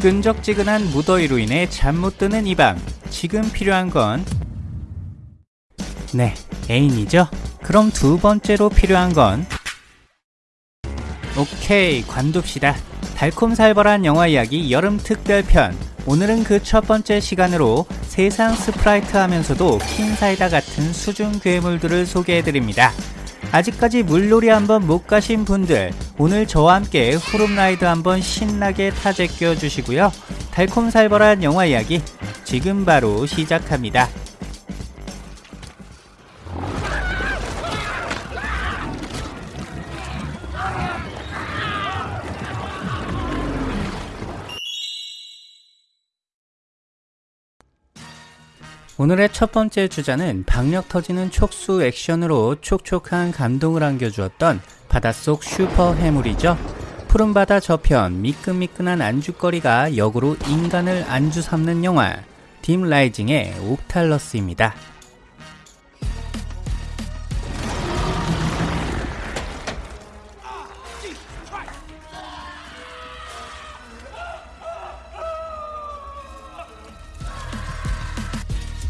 끈적지근한 무더위로 인해 잠 못 드는 이 밤 지금 필요한 건 네, 애인이죠? 그럼 두 번째로 필요한 건 오케이, 관둡시다. 달콤살벌한 영화 이야기 여름 특별편. 오늘은 그 첫 번째 시간으로 세상 스프라이트 하면서도 킹사이다 같은 수중 괴물들을 소개해드립니다. 아직까지 물놀이 한번 못 가신 분들, 오늘 저와 함께 후룸라이드 한번 신나게 타제껴 주시고요. 달콤살벌한 영화 이야기 지금 바로 시작합니다. 오늘의 첫 번째 주자는 박력 터지는 촉수 액션으로 촉촉한 감동을 안겨주었던 바닷속 슈퍼 해물이죠. 푸른 바다 저편 미끈미끈한 안주거리가 역으로 인간을 안주 삼는 영화 딤 라이징의 옥탈러스입니다.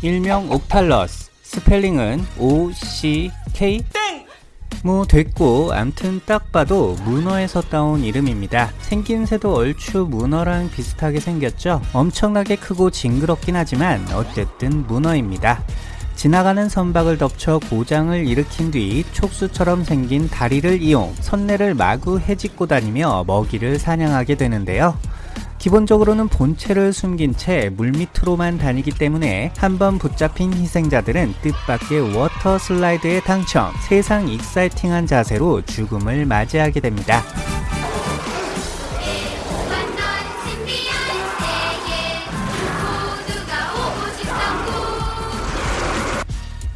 일명 옥탈러스. 스펠링은 OCK 뭐 됐고 암튼 딱 봐도 문어에서 따온 이름입니다. 생김새도 얼추 문어랑 비슷하게 생겼죠? 엄청나게 크고 징그럽긴 하지만 어쨌든 문어입니다. 지나가는 선박을 덮쳐 고장을 일으킨 뒤 촉수처럼 생긴 다리를 이용 선내를 마구 헤집고 다니며 먹이를 사냥하게 되는데요 기본적으로는 본체를 숨긴 채 물밑으로만 다니기 때문에 한번 붙잡힌 희생자들은 뜻밖의 water slide에 당첨 세상 exciting한 자세로 죽음을 맞이하게 됩니다.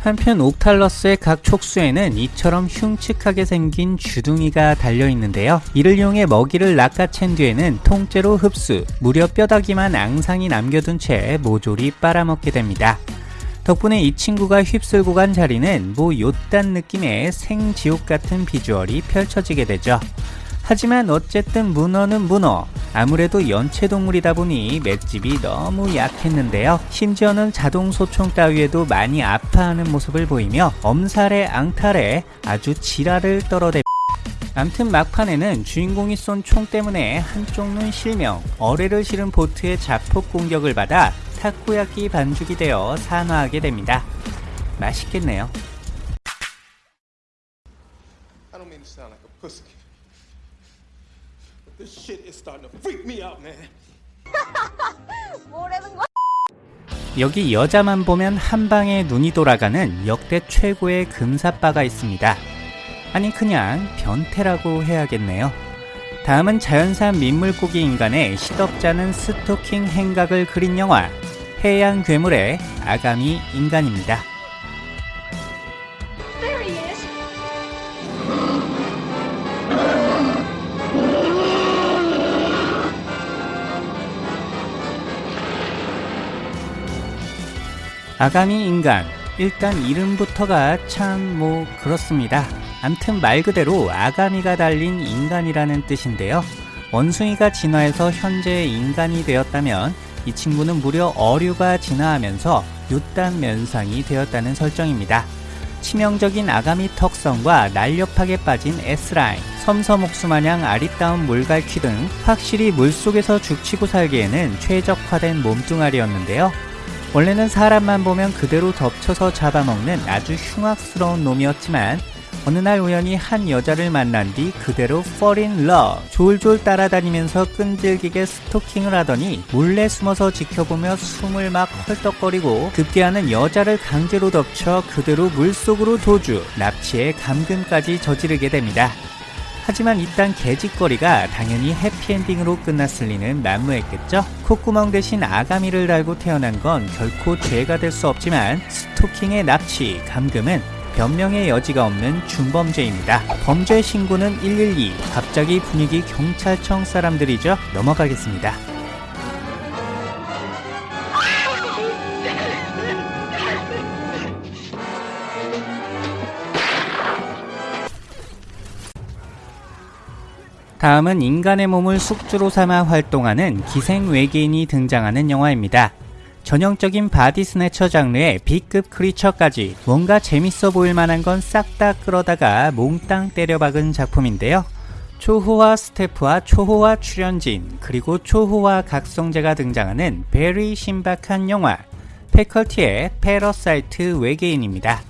한편 옥탈러스의 각 촉수에는 이처럼 흉측하게 생긴 주둥이가 달려있는데요. 이를 이용해 먹이를 낚아챈 뒤에는 통째로 흡수, 무려 뼈다귀만 앙상이 남겨둔 채 모조리 빨아먹게 됩니다. 덕분에 이 친구가 휩쓸고 간 자리는 뭐 요딴 느낌의 생지옥 같은 비주얼이 펼쳐지게 되죠. 하지만 어쨌든 문어는 문어. 아무래도 연체동물이다 보니 맷집이 너무 약했는데요. 심지어는 자동소총 따위에도 많이 아파하는 모습을 보이며 엄살에 앙탈에 아주 지랄을 떨어대. 암튼 막판에는 주인공이 쏜 총 때문에 한쪽 눈 실명 어뢰를 실은 보트의 자폭 공격을 받아 타코야끼 반죽이 되어 산화하게 됩니다. 맛있겠네요 I don't mean to sound like a pussy. This shit is starting to freak me out, man. 뭐라는 거? 여기 여자만 보면 한 방에 눈이 돌아가는 역대 최고의 금사빠가 있습니다. 아니 그냥 변태라고 해야겠네요. 다음은 자연산 민물고기 인간의 시덥잖은 스토킹 행각을 그린 영화 해양 괴물의 아가미 인간입니다. 아가미 인간 일단 이름부터가 참 뭐 그렇습니다. 암튼 말 그대로 아가미가 달린 인간이라는 뜻인데요. 원숭이가 진화해서 현재 인간이 되었다면 이 친구는 무려 어류가 진화하면서 요딴 면상이 되었다는 설정입니다. 치명적인 아가미 턱선과 날렵하게 빠진 S라인 섬섬옥수 마냥 아리따운 물갈퀴 등 확실히 물속에서 죽치고 살기에는 최적화된 몸뚱아리였는데요 원래는 사람만 보면 그대로 덮쳐서 잡아먹는 아주 흉악스러운 놈이었지만 어느 날 우연히 한 여자를 만난 뒤 그대로 fall in love 졸졸 따라다니면서 끈질기게 스토킹을 하더니 몰래 숨어서 지켜보며 숨을 막 헐떡거리고 급기야는 여자를 강제로 덮쳐 그대로 물속으로 도주 납치에 감금까지 저지르게 됩니다. 하지만 이딴 개짓거리가 당연히 해피엔딩으로 끝났을 리는 난무했겠죠? 콧구멍 대신 아가미를 달고 태어난 건 결코 죄가 될 수 없지만 스토킹의 납치, 감금은 변명의 여지가 없는 중범죄입니다. 범죄 신고는 112. 갑자기 분위기 경찰청 사람들이죠? 넘어가겠습니다. 다음은 인간의 몸을 숙주로 삼아 활동하는 기생 외계인이 등장하는 영화입니다. 전형적인 body snatcher 장르의 B급 creature까지 뭔가 재밌어 보일 만한 건 싹 다 끌어다가 몽땅 때려박은 작품인데요. 초호화 스태프와 초호화 출연진 그리고 초호화 각성제가 등장하는 very 신박한 영화 패컬티의 parasite 외계인입니다.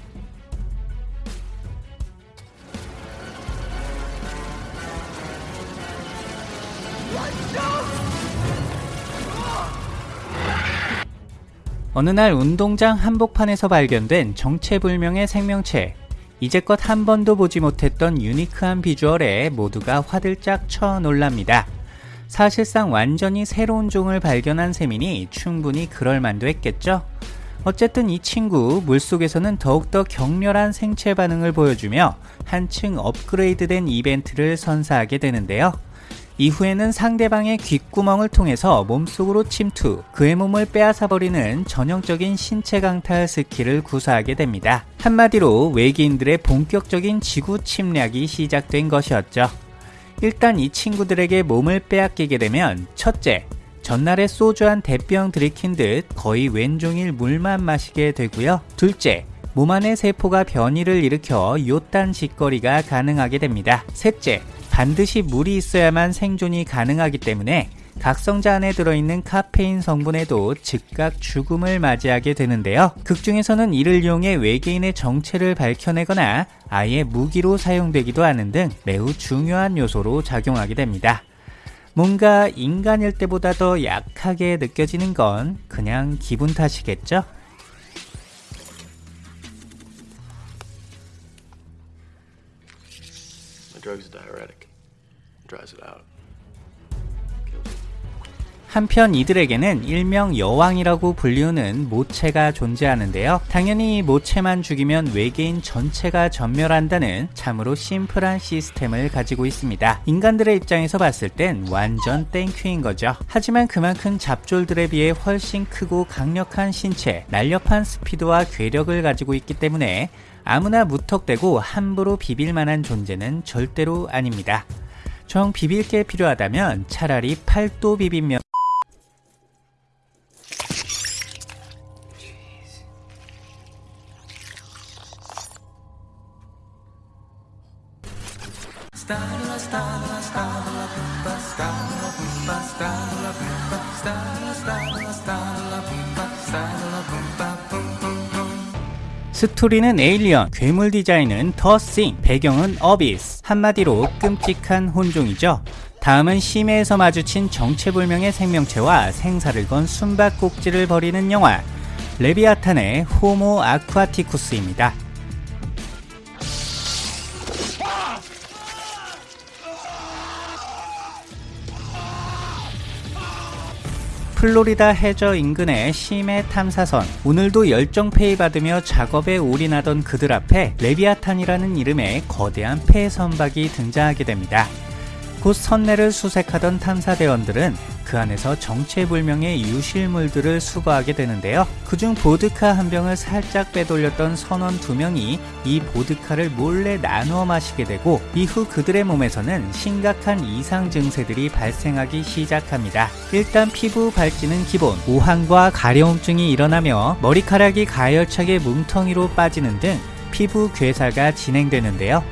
어느 날 운동장 한복판에서 발견된 정체불명의 생명체 이제껏 한 번도 보지 못했던 unique한 비주얼에 모두가 화들짝 쳐 놀랍니다. 사실상 완전히 새로운 종을 발견한 셈이니 충분히 그럴만도 했겠죠? 어쨌든 이 친구 물속에서는 더욱더 격렬한 생체 반응을 보여주며 한층 업그레이드된 이벤트를 선사하게 되는데요. 이후에는 상대방의 귓구멍을 통해서 몸속으로 침투, 그의 몸을 빼앗아버리는 전형적인 신체 강탈 스킬을 구사하게 됩니다. 한마디로 외계인들의 본격적인 지구 침략이 시작된 것이었죠. 일단 이 친구들에게 몸을 빼앗기게 되면 첫째, 전날에 소주 한 대병 들이킨 듯 거의 왼종일 물만 마시게 되고요. 둘째, 몸 안의 세포가 변이를 일으켜 요딴 짓거리가 가능하게 됩니다. 셋째, 반드시 물이 있어야만 생존이 가능하기 때문에 각성자 안에 들어있는 카페인 성분에도 즉각 죽음을 맞이하게 되는데요. 극 중에서는 이를 이용해 외계인의 정체를 밝혀내거나 아예 무기로 사용되기도 하는 등 매우 중요한 요소로 작용하게 됩니다. 뭔가 인간일 때보다 더 약하게 느껴지는 건 그냥 기분 탓이겠죠? drug's diuretic. 한편 이들에게는 일명 여왕이라고 불리우는 모체가 존재하는데요. 당연히 모체만 죽이면 외계인 전체가 전멸한다는 참으로 simple한 시스템을 가지고 있습니다. 인간들의 입장에서 봤을 땐 완전 thank you인 거죠. 하지만 그만큼 잡졸들에 비해 훨씬 크고 강력한 신체, 날렵한 스피드와 괴력을 가지고 있기 때문에 아무나 무턱대고 함부로 비빌 만한 존재는 절대로 아닙니다. 정 비빌 게 필요하다면 차라리 팔도 비빔면 스토리는 Alien, 괴물 디자인은 The Thing, 배경은 Abyss. 한마디로 끔찍한 혼종이죠. 다음은 심해에서 마주친 정체불명의 생명체와 생사를 건 숨바꼭질을 벌이는 영화 레비아탄의 호모 아쿠아티쿠스입니다. 플로리다 해저 인근의 심해 탐사선 오늘도 열정 페이 받으며 작업에 올인하던 그들 앞에 레비아탄이라는 이름의 거대한 폐 선박이 등장하게 됩니다. 곧 선내를 수색하던 탐사대원들은 그 안에서 정체불명의 유실물들을 수거하게 되는데요. 그중 보드카 한 병을 살짝 빼돌렸던 선원 두 명이 이 보드카를 몰래 나누어 마시게 되고 이후 그들의 몸에서는 심각한 이상 증세들이 발생하기 시작합니다. 일단 피부 발진은 기본, 오한과 가려움증이 일어나며 머리카락이 가열차게 뭉텅이로 빠지는 등 피부 괴사가 진행되는데요.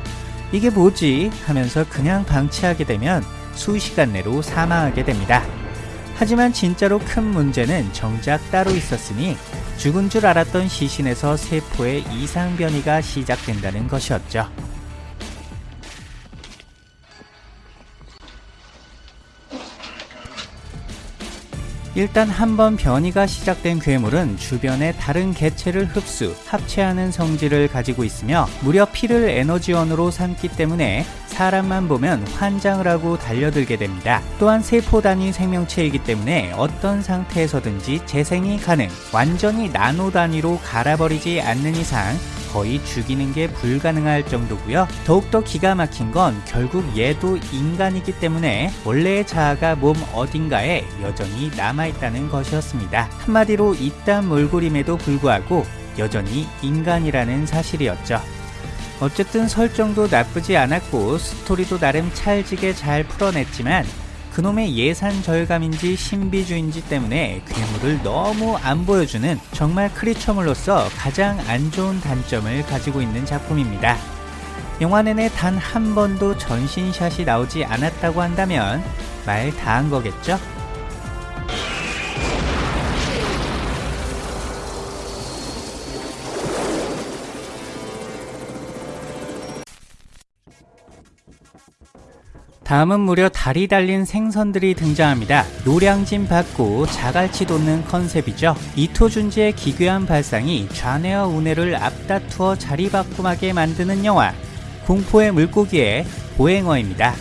이게 뭐지? 하면서 그냥 방치하게 되면 수시간 내로 사망하게 됩니다. 하지만 진짜로 큰 문제는 정작 따로 있었으니 죽은 줄 알았던 시신에서 세포의 이상 변이가 시작된다는 것이었죠. 일단 한번 변이가 시작된 괴물은 주변의 다른 개체를 흡수, 합체하는 성질을 가지고 있으며 무려 피를 에너지원으로 삼기 때문에 사람만 보면 환장을 하고 달려들게 됩니다. 또한 세포 단위 생명체이기 때문에 어떤 상태에서든지 재생이 가능, 완전히 나노 단위로 갈아버리지 않는 이상 거의 죽이는 게 불가능할 정도고요. 더욱더 기가 막힌 건 결국 얘도 인간이기 때문에 원래의 자아가 몸 어딘가에 여전히 남아있다는 것이었습니다. 한마디로 이딴 몰골임에도 불구하고 여전히 인간이라는 사실이었죠. 어쨌든 설정도 나쁘지 않았고 스토리도 나름 찰지게 잘 풀어냈지만 그놈의 예산 절감인지 신비주의인지 때문에 괴물을 너무 안 보여주는 정말 크리처물로서 가장 안 좋은 단점을 가지고 있는 작품입니다. 영화 내내 단 한 번도 전신샷이 나오지 않았다고 한다면 말 다 한 거겠죠? 다음은 무려 다리 달린 생선들이 등장합니다. 노량진 받고 자갈치 돋는 컨셉이죠. 이토준지의 기괴한 발상이 좌뇌와 우뇌를 앞다투어 자리바꿈하게 만드는 영화 공포의 물고기의 보행어입니다.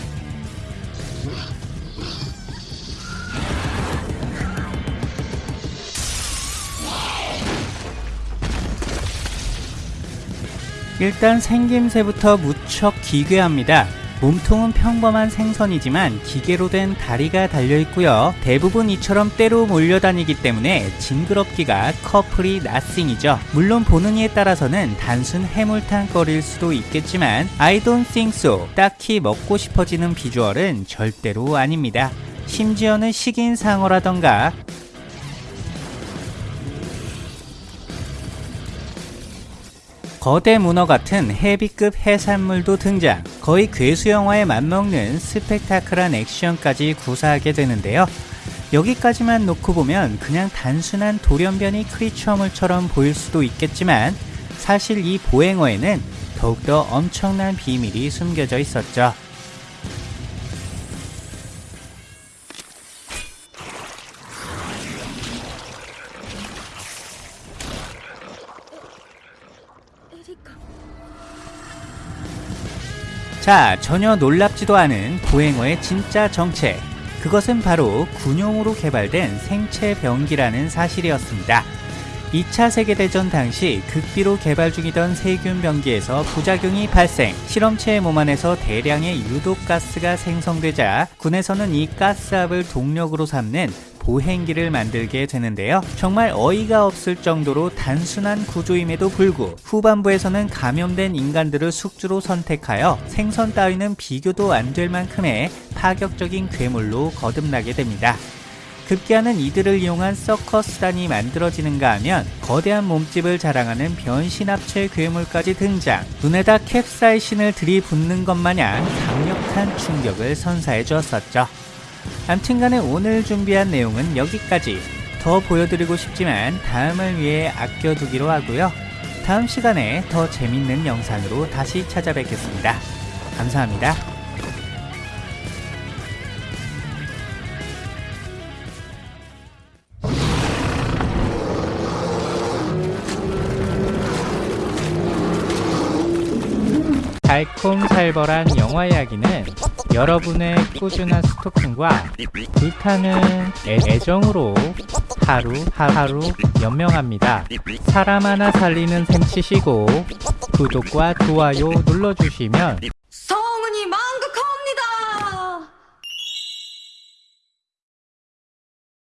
일단 생김새부터 무척 기괴합니다. 몸통은 평범한 생선이지만 기계로 된 다리가 달려 있고요. 대부분 이처럼 때로 몰려다니기 때문에 징그럽기가 커플이 나싱이죠. 물론 보는 이에 따라서는 단순 해물탕 거리일 수도 있겠지만 I don't think so. 딱히 먹고 싶어지는 비주얼은 절대로 아닙니다. 심지어는 식인 상어라던가 거대 문어 같은 헤비급 해산물도 등장. 거의 괴수 영화에 맞먹는 스펙타클한 액션까지 구사하게 되는데요. 여기까지만 놓고 보면 그냥 단순한 돌연변이 크리처물처럼 보일 수도 있겠지만 사실 이 보행어에는 더욱더 엄청난 비밀이 숨겨져 있었죠 자, 전혀 놀랍지도 않은 보행어의 진짜 정체. 그것은 바로 군용으로 개발된 생체 병기라는 사실이었습니다. 2차 세계대전 당시 극비로 개발 중이던 세균 병기에서 부작용이 발생, 실험체의 몸 안에서 대량의 유독가스가 생성되자 군에서는 이 가스압을 동력으로 삼는 보행기를 만들게 되는데요. 정말 어이가 없을 정도로 단순한 구조임에도 불구 후반부에서는 감염된 인간들을 숙주로 선택하여 생선 따위는 비교도 안 될 만큼의 파격적인 괴물로 거듭나게 됩니다. 급기야는 이들을 이용한 서커스단이 만들어지는가 하면 거대한 몸집을 자랑하는 변신합체 괴물까지 등장 눈에다 캡사이신을 들이붓는 것 마냥 강력한 충격을 선사해 주었었죠. 암튼간에 오늘 준비한 내용은 여기까지 더 보여드리고 싶지만 다음을 위해 아껴두기로 하고요. 다음 시간에 더 재밌는 영상으로 다시 찾아뵙겠습니다. 감사합니다. 달콤살벌한 영화 이야기는 여러분의 꾸준한 스토킹과 불타는 애 정으로 하루 하루 연명합니다. 사람 하나 살리는 셈 치시고 구독과 좋아요 눌러주시면